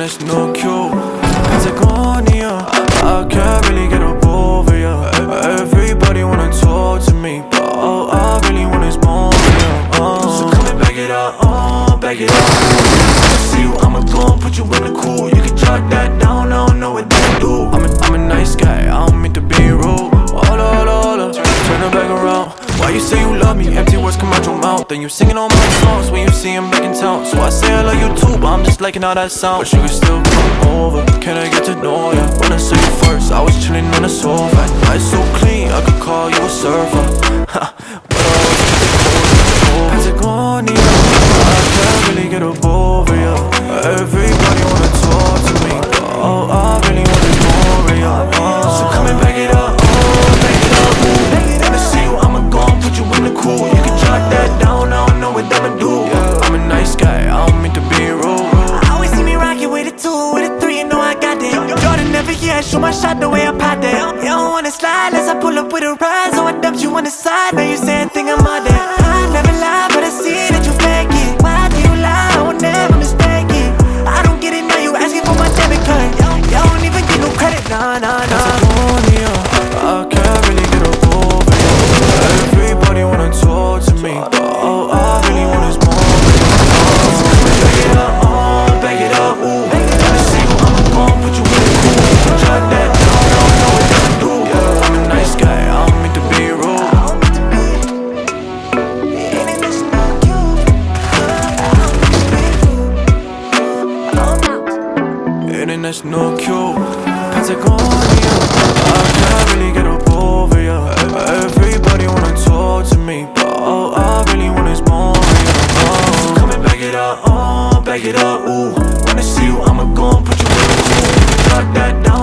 this no cute Patagonia I can't really get up over ya. Everybody wanna talk to me But all I really want is more of ya. Uh. So come and back it up, uh, back it up. See you, I'ma go and put you in the cool. You can jot that down, I don't know what that do. I'm a, I'm a nice guy, I don't mean to be rude. Hola, hola, hola, turn it back around You say you love me? Empty words come out your mouth Then you singing all my songs. When you see him back in town So I say I love you too, but I'm just liking how that sound But you can still come over, can I get to know ya? When I saw you first, I was chilling on the sofa. Eyes so clean, I could call you a surfer. But I was Patagonia, I can't really get up my shot the way I pop that You don't wanna slide, as I pull up with a ride. So I dumped you on the side, now you saying think I'm all that I never lie, but I see that you fake it. Why do you lie, I would never mistake it. I don't get it, now you asking for my debit card. You don't even get no credit, nah, nah, nah And that's no cure Patagonia I can't really get up over ya. Everybody wanna talk to me But all I really want is more of ya. So come and back it up, uh, back it up, ooh When I see you, I'ma go and put you in. Drop that down,